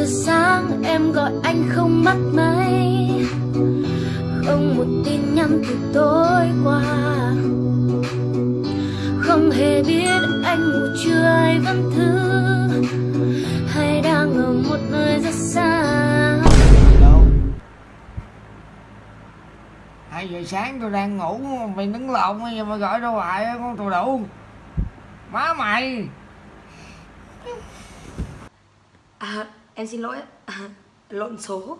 giờ sáng em gọi anh không bắt máy. Không một tin nhắn từ tối qua. Không hề biết anh ngủ chưa hay vẫn thứ. Hay đang ở một nơi rất xa. Đâu hai giờ sáng tôi đang ngủ mày đứng lộn bây giờ mày gọi đâu hoài con tù đủ. Má mày. À, em xin lỗi lộn số.